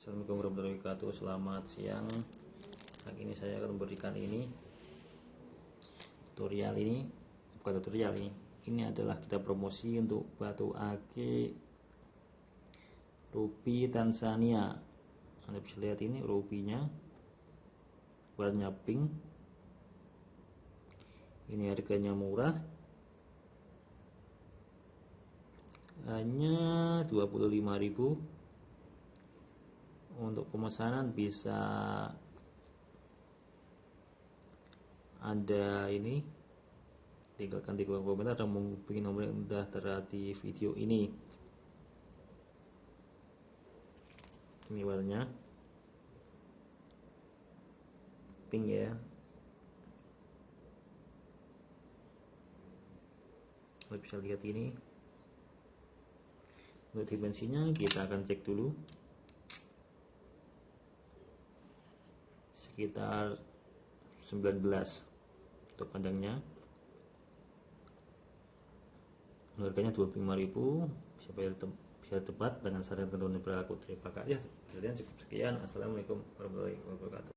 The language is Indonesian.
Assalamualaikum warahmatullahi wabarakatuh. Selamat siang. Hari ini saya akan memberikan ini Tutorial ini. Bukan tutorial ini. Ini adalah kita promosi untuk batu ake Rupi Tanzania. Anda bisa lihat ini rupinya. Warnanya pink. Ini harganya murah. Hanya 25.000 untuk pemesanan bisa ada ini tinggalkan di kolom komentar dan menghubungi nomor yang sudah terlihat di video ini. Ini warnanya. Pink ya. Anda bisa lihat ini. Untuk dimensinya kita akan cek dulu sekitar 19 untuk panjangnya harganya 25.000 bisa bayar te bisa tepat dengan saran ketentuan berlaku terima kasih sekian. Assalamualaikum warahmatullahi wabarakatuh